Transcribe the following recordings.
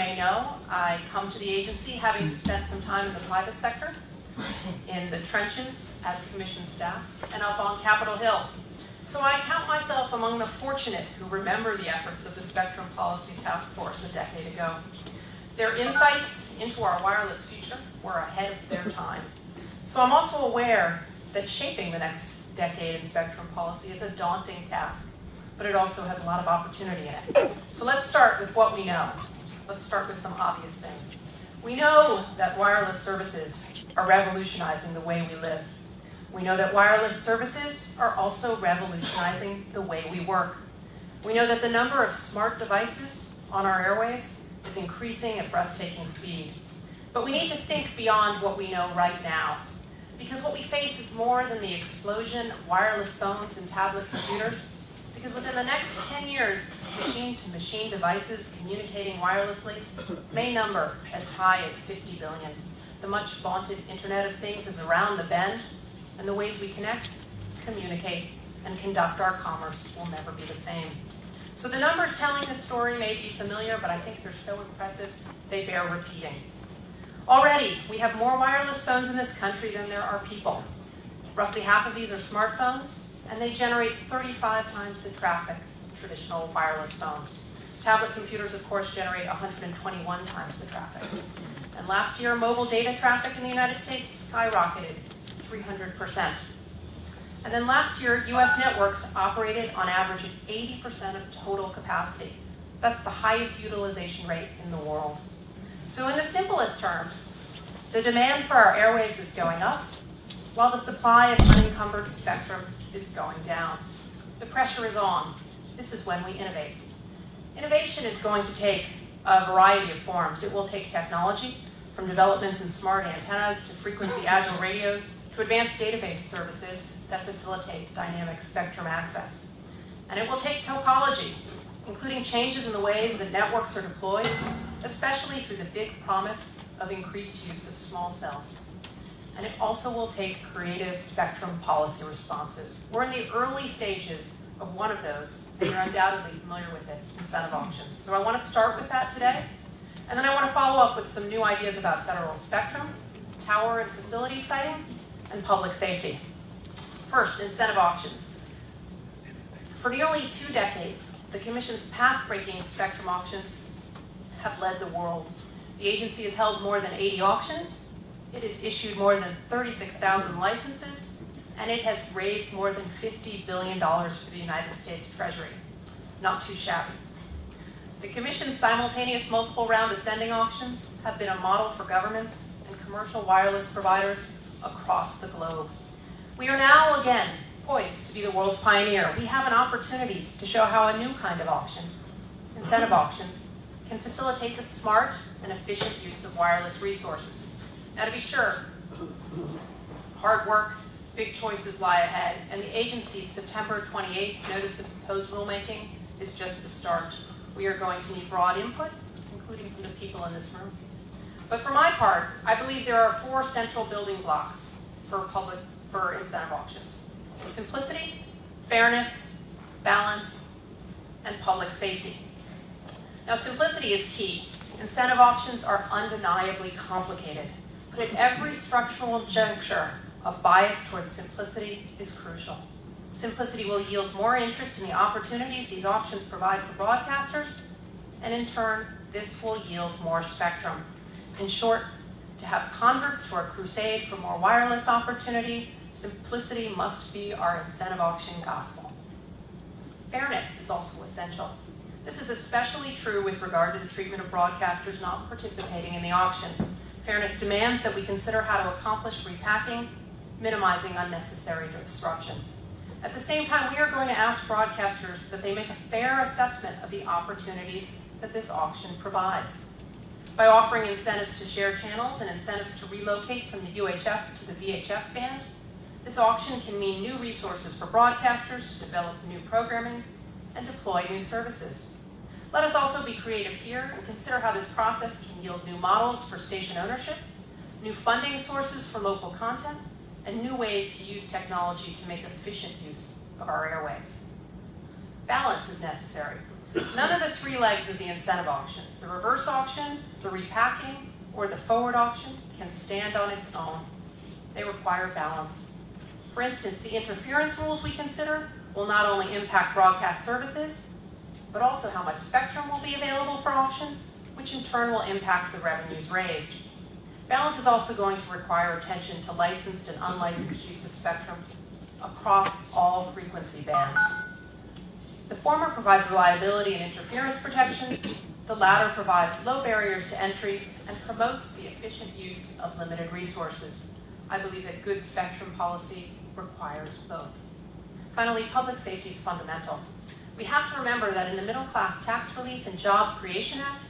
may know, I come to the agency having spent some time in the private sector, in the trenches as commission staff, and up on Capitol Hill. So I count myself among the fortunate who remember the efforts of the Spectrum Policy Task Force a decade ago. Their insights into our wireless future were ahead of their time. So I'm also aware that shaping the next decade in spectrum policy is a daunting task, but it also has a lot of opportunity in it. So let's start with what we know. Let's start with some obvious things. We know that wireless services are revolutionizing the way we live. We know that wireless services are also revolutionizing the way we work. We know that the number of smart devices on our airwaves is increasing at breathtaking speed. But we need to think beyond what we know right now. Because what we face is more than the explosion of wireless phones and tablet computers. Because within the next 10 years, machine-to-machine -machine devices communicating wirelessly may number as high as 50 billion. The much vaunted Internet of Things is around the bend, and the ways we connect, communicate, and conduct our commerce will never be the same. So the numbers telling this story may be familiar, but I think they're so impressive, they bear repeating. Already, we have more wireless phones in this country than there are people. Roughly half of these are smartphones, and they generate 35 times the traffic of traditional wireless phones. Tablet computers, of course, generate 121 times the traffic. And last year, mobile data traffic in the United States skyrocketed 300%. And then last year, US networks operated on average at 80% of total capacity. That's the highest utilization rate in the world. So in the simplest terms, the demand for our airwaves is going up, while the supply of unencumbered spectrum is going down. The pressure is on. This is when we innovate. Innovation is going to take a variety of forms. It will take technology, from developments in smart antennas to frequency agile radios to advanced database services that facilitate dynamic spectrum access. And it will take topology, including changes in the ways that networks are deployed, especially through the big promise of increased use of small cells. And it also will take creative spectrum policy responses. We're in the early stages of one of those, and you're undoubtedly familiar with it, incentive auctions. So I want to start with that today, and then I want to follow up with some new ideas about federal spectrum, tower and facility siting, and public safety. First, incentive auctions. For nearly two decades, the Commission's path-breaking spectrum auctions have led the world. The agency has held more than 80 auctions, it has issued more than 36,000 licenses, and it has raised more than $50 billion for the United States Treasury. Not too shabby. The Commission's simultaneous multiple round ascending auctions have been a model for governments and commercial wireless providers across the globe. We are now again poised to be the world's pioneer. We have an opportunity to show how a new kind of auction, incentive auctions, can facilitate the smart and efficient use of wireless resources. Now to be sure, hard work, big choices lie ahead, and the agency's September 28th notice of proposed rulemaking is just the start. We are going to need broad input, including from the people in this room. But for my part, I believe there are four central building blocks for public for incentive auctions. Simplicity, fairness, balance, and public safety. Now simplicity is key. Incentive auctions are undeniably complicated, but at every structural juncture, a bias towards simplicity is crucial. Simplicity will yield more interest in the opportunities these options provide for broadcasters, and in turn, this will yield more spectrum. In short, to have converts to our crusade for more wireless opportunity, simplicity must be our incentive auction gospel. Fairness is also essential. This is especially true with regard to the treatment of broadcasters not participating in the auction. Fairness demands that we consider how to accomplish repacking, minimizing unnecessary disruption. At the same time, we are going to ask broadcasters that they make a fair assessment of the opportunities that this auction provides by offering incentives to share channels and incentives to relocate from the UHF to the VHF band. This auction can mean new resources for broadcasters to develop new programming and deploy new services. Let us also be creative here and consider how this process can yield new models for station ownership, new funding sources for local content, and new ways to use technology to make efficient use of our airways. balance is necessary. None of the three legs of the incentive auction, the reverse auction, the repacking, or the forward auction, can stand on its own. They require balance. For instance, the interference rules we consider will not only impact broadcast services, but also how much spectrum will be available for auction, which in turn will impact the revenues raised. Balance is also going to require attention to licensed and unlicensed use of spectrum across all frequency bands. The former provides reliability and interference protection. The latter provides low barriers to entry and promotes the efficient use of limited resources. I believe that good spectrum policy requires both. Finally, public safety is fundamental. We have to remember that in the Middle Class Tax Relief and Job Creation Act,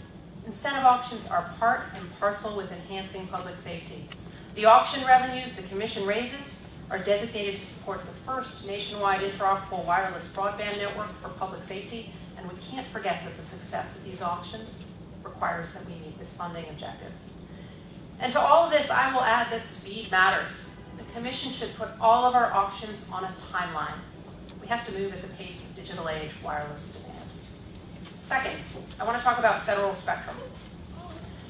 incentive auctions are part and parcel with enhancing public safety. The auction revenues the Commission raises are designated to support the first nationwide interoperable wireless broadband network for public safety, and we can't forget that the success of these auctions requires that we meet this funding objective. And to all of this, I will add that speed matters. The Commission should put all of our auctions on a timeline. Have to move at the pace of digital age wireless demand. Second, I want to talk about federal spectrum.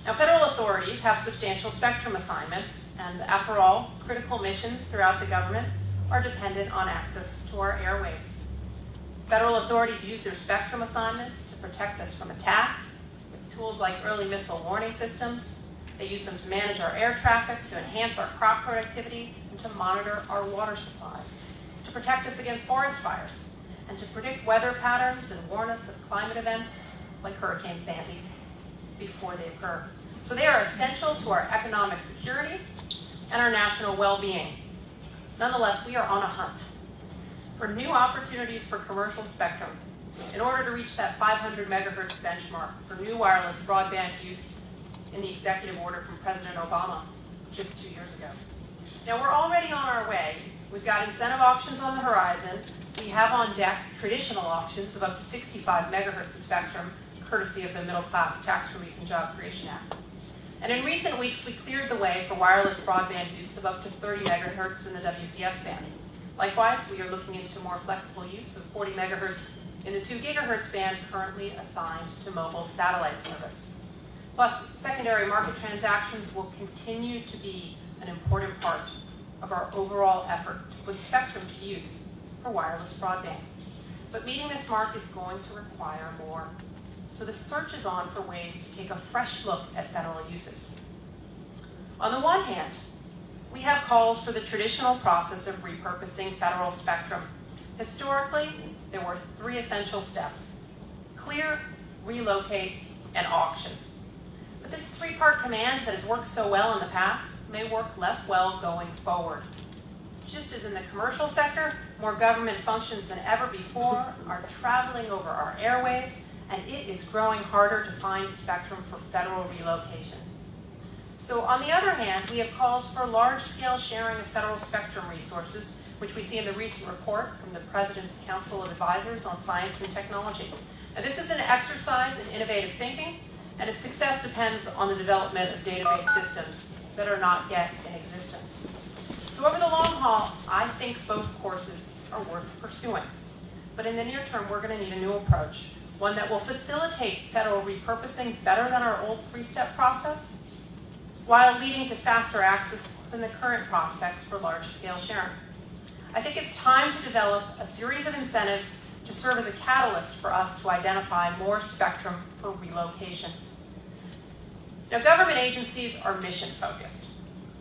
Now, federal authorities have substantial spectrum assignments, and after all, critical missions throughout the government are dependent on access to our airwaves. Federal authorities use their spectrum assignments to protect us from attack with tools like early missile warning systems. They use them to manage our air traffic, to enhance our crop productivity, and to monitor our water supplies, to protect us against forest fires, and to predict weather patterns and warn us of climate events like Hurricane Sandy before they occur. So they are essential to our economic security and our national well-being. Nonetheless, we are on a hunt for new opportunities for commercial spectrum in order to reach that 500 megahertz benchmark for new wireless broadband use in the executive order from President Obama just two years ago. Now we're already on our way. We've got incentive auctions on the horizon. We have on deck traditional auctions of up to 65 megahertz of spectrum, courtesy of the Middle Class Tax Relief and Job Creation Act. And in recent weeks, we cleared the way for wireless broadband use of up to 30 megahertz in the WCS band. Likewise, we are looking into more flexible use of 40 megahertz in the 2 gigahertz band currently assigned to mobile satellite service. Plus, secondary market transactions will continue to be an important part of our overall effort to put spectrum to use for wireless broadband. But meeting this mark is going to require more. So the search is on for ways to take a fresh look at federal uses. On the one hand, we have calls for the traditional process of repurposing federal spectrum. Historically, there were three essential steps. Clear, relocate, and auction. But this three-part command that has worked so well in the past may work less well going forward. Just as in the commercial sector, more government functions than ever before are traveling over our airwaves, and it is growing harder to find spectrum for federal relocation. So on the other hand, we have calls for large-scale sharing of federal spectrum resources, which we see in the recent report from the President's Council of Advisors on Science and Technology. This is an exercise in innovative thinking, and its success depends on the development of database systems that are not yet in existence. So over the long haul, I think both courses are worth pursuing. But in the near term, we're going to need a new approach, one that will facilitate federal repurposing better than our old three-step process, while leading to faster access than the current prospects for large-scale sharing. I think it's time to develop a series of incentives to serve as a catalyst for us to identify more spectrum for relocation. Now, government agencies are mission-focused.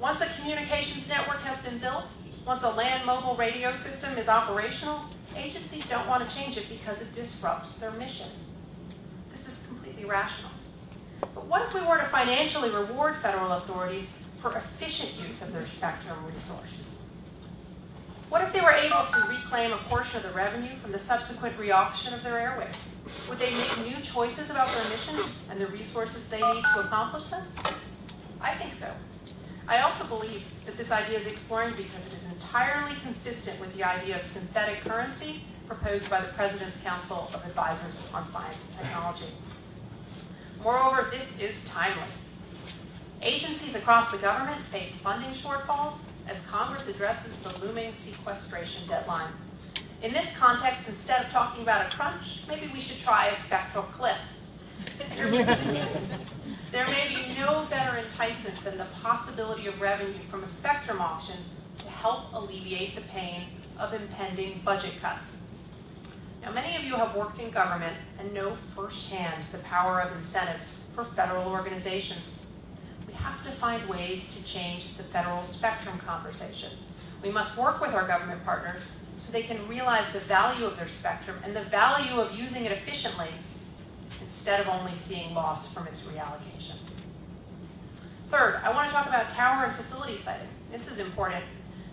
Once a communications network has been built, once a land mobile radio system is operational, agencies don't want to change it because it disrupts their mission. This is completely rational. But what if we were to financially reward federal authorities for efficient use of their spectrum resource? What if they were able to reclaim a portion of the revenue from the subsequent reauction of their airwaves? Would they make new choices about their missions and the resources they need to accomplish them? I think so. I also believe that this idea is exploring because it is entirely consistent with the idea of synthetic currency proposed by the President's Council of Advisors on Science and Technology. Moreover, this is timely. Agencies across the government face funding shortfalls as Congress addresses the looming sequestration deadline. In this context, instead of talking about a crunch, maybe we should try a spectral cliff. There may be no better enticement than the possibility of revenue from a spectrum auction to help alleviate the pain of impending budget cuts. Now, many of you have worked in government and know firsthand the power of incentives for federal organizations. Have to find ways to change the federal spectrum conversation. We must work with our government partners so they can realize the value of their spectrum and the value of using it efficiently instead of only seeing loss from its reallocation. Third, I want to talk about tower and facility siting. This is important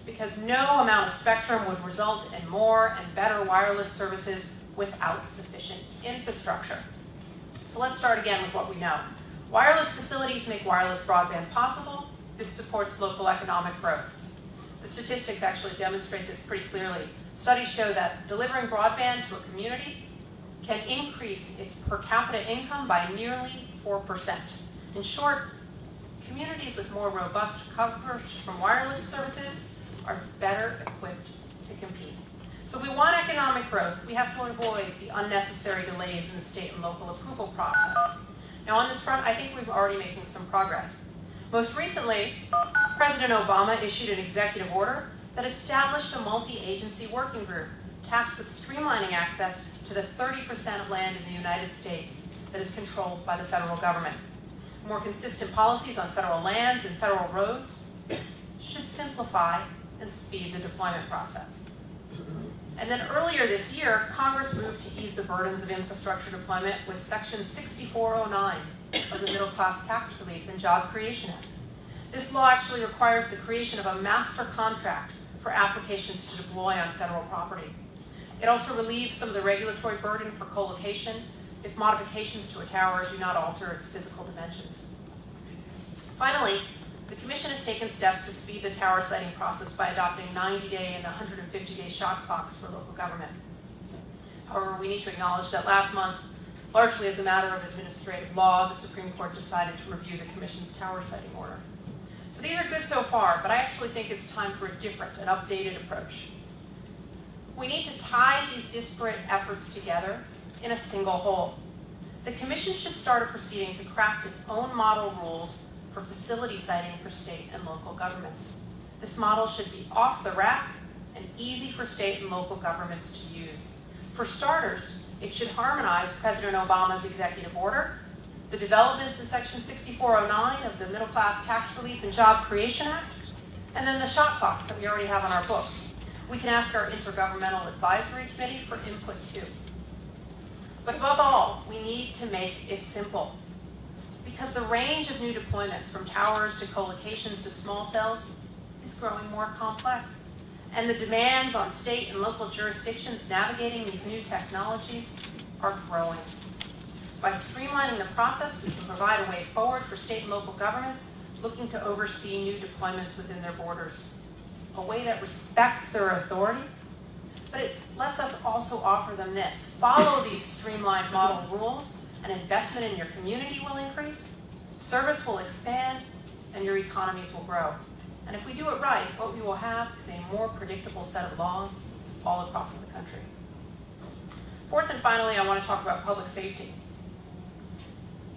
because no amount of spectrum would result in more and better wireless services without sufficient infrastructure. So let's start again with what we know. Wireless facilities make wireless broadband possible. This supports local economic growth. The statistics actually demonstrate this pretty clearly. Studies show that delivering broadband to a community can increase its per capita income by nearly 4%. In short, communities with more robust coverage from wireless services are better equipped to compete. So if we want economic growth, we have to avoid the unnecessary delays in the state and local approval process. Now on this front, I think we're already making some progress. Most recently, President Obama issued an executive order that established a multi-agency working group tasked with streamlining access to the 30% of land in the United States that is controlled by the federal government. More consistent policies on federal lands and federal roads should simplify and speed the deployment process. And then earlier this year, Congress moved to ease the burdens of infrastructure deployment with Section 6409 of the Middle Class Tax Relief and Job Creation Act. This law actually requires the creation of a master contract for applications to deploy on federal property. It also relieves some of the regulatory burden for co-location if modifications to a tower do not alter its physical dimensions. Finally, the Commission has taken steps to speed the tower siting process by adopting 90-day and 150-day shot clocks for local government. However, we need to acknowledge that last month, largely as a matter of administrative law, the Supreme Court decided to review the Commission's tower siting order. So these are good so far, but I actually think it's time for a different and updated approach. We need to tie these disparate efforts together in a single whole. The Commission should start a proceeding to craft its own model rules for facility siting for state and local governments. This model should be off the rack and easy for state and local governments to use. For starters, it should harmonize President Obama's executive order, the developments in Section 6409 of the Middle Class Tax Relief and Job Creation Act, and then the shot clocks that we already have on our books. We can ask our Intergovernmental Advisory Committee for input too. But above all, we need to make it simple. Because the range of new deployments from towers to co-locations to small cells is growing more complex. And the demands on state and local jurisdictions navigating these new technologies are growing. By streamlining the process, we can provide a way forward for state and local governments looking to oversee new deployments within their borders a way that respects their authority, but it lets us also offer them this. Follow these streamlined model rules, and investment in your community will increase, service will expand, and your economies will grow. And if we do it right, what we will have is a more predictable set of laws all across the country. Fourth and finally, I want to talk about public safety.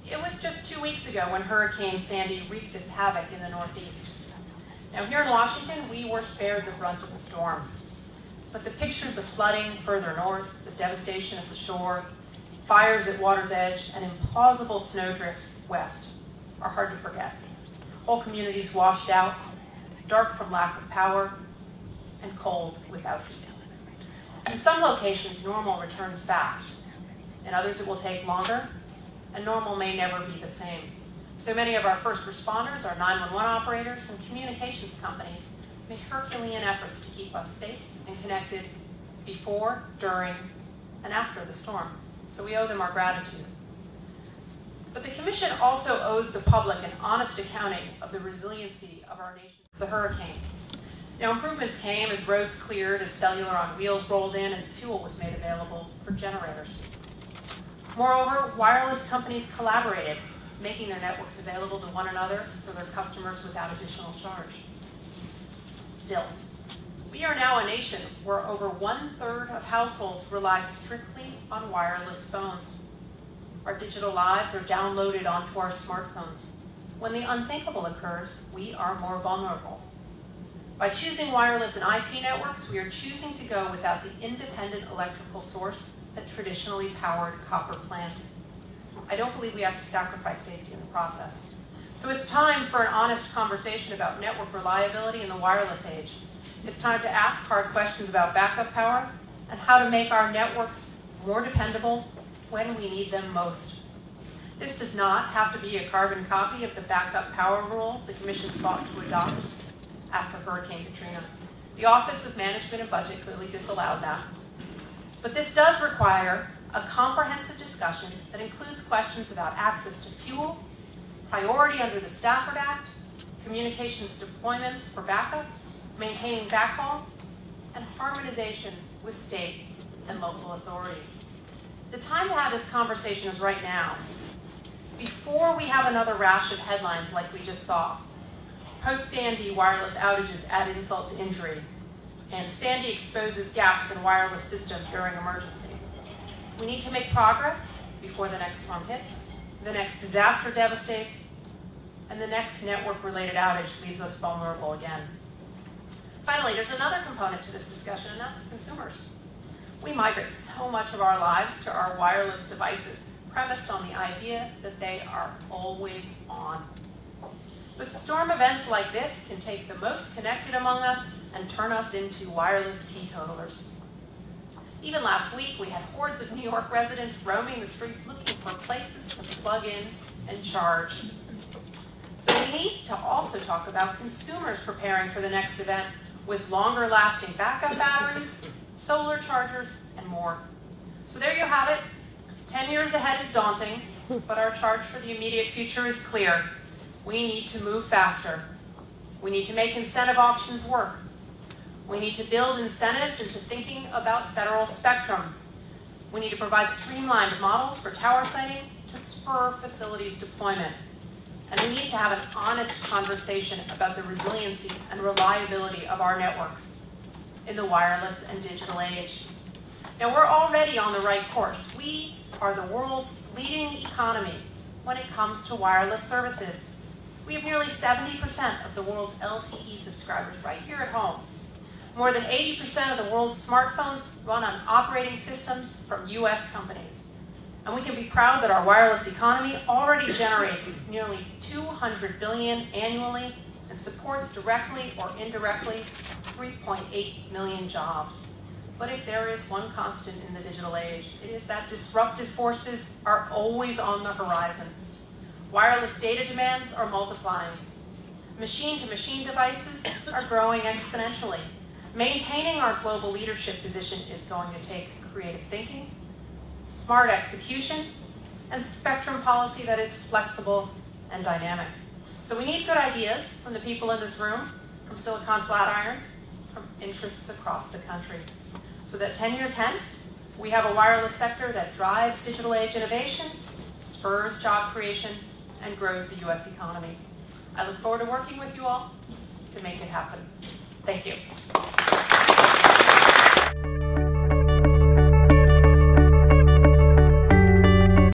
It was just two weeks ago when Hurricane Sandy wreaked its havoc in the Northeast. Now here in Washington, we were spared the brunt of the storm. But the pictures of flooding further north, the devastation of the shore, fires at water's edge, and implausible snowdrifts west are hard to forget. Whole communities washed out, dark from lack of power, and cold without heat. In some locations, normal returns fast. In others, it will take longer, and normal may never be the same. So many of our first responders, our 911 operators, and communications companies make Herculean efforts to keep us safe and connected before, during, and after the storm. So we owe them our gratitude. But the Commission also owes the public an honest accounting of the resiliency of our nation the hurricane. Now, improvements came as roads cleared, as cellular on wheels rolled in, and fuel was made available for generators. Moreover, wireless companies collaborated making their networks available to one another for their customers without additional charge. Still, We are now a nation where over one-third of households rely strictly on wireless phones. Our digital lives are downloaded onto our smartphones. When the unthinkable occurs, we are more vulnerable. By choosing wireless and IP networks, we are choosing to go without the independent electrical source that traditionally powered copper plant. I don't believe we have to sacrifice safety in the process. So it's time for an honest conversation about network reliability in the wireless age. It's time to ask hard questions about backup power and how to make our networks more dependable when we need them most. This does not have to be a carbon copy of the backup power rule the Commission sought to adopt after Hurricane Katrina. The Office of Management and Budget clearly disallowed that. But this does require a comprehensive discussion that includes questions about access to fuel, priority under the Stafford Act, communications deployments for backup, maintaining backhaul, and harmonization with state and local authorities. The time to have this conversation is right now, before we have another rash of headlines like we just saw. Post-Sandy wireless outages add insult to injury, and Sandy exposes gaps in wireless system during emergency. We need to make progress before the next storm hits, the next disaster devastates, and the next network-related outage leaves us vulnerable again. Finally, there's another component to this discussion, and that's consumers. We migrate so much of our lives to our wireless devices, premised on the idea that they are always on. But storm events like this can take the most connected among us and turn us into wireless teetotalers. Even last week, we had hordes of New York residents roaming the streets looking for places to plug in and charge. So we need to also talk about consumers preparing for the next event with longer lasting backup batteries, solar chargers, and more. So there you have it. 10 years ahead is daunting, but our charge for the immediate future is clear. We need to move faster. We need to make incentive auctions work. We need to build incentives into thinking about federal spectrum. We need to provide streamlined models for tower siting to spur facilities deployment. And we need to have an honest conversation about the resiliency and reliability of our networks in the wireless and digital age. Now, we're already on the right course. We are the world's leading economy when it comes to wireless services. We have nearly 70% of the world's LTE subscribers right here at home. More than 80% of the world's smartphones run on operating systems from US companies. And we can be proud that our wireless economy already generates nearly 200 billion annually and supports directly or indirectly 3.8 million jobs. But if there is one constant in the digital age, it is that disruptive forces are always on the horizon. Wireless data demands are multiplying. Machine-to-machine -machine devices are growing exponentially. Maintaining our global leadership position is going to take creative thinking, smart execution, and spectrum policy that is flexible and dynamic. So we need good ideas from the people in this room, from Silicon Flatirons, from interests across the country. So that 10 years hence, we have a wireless sector that drives digital age innovation, spurs job creation, and grows the US economy. I look forward to working with you all to make it happen. Thank you.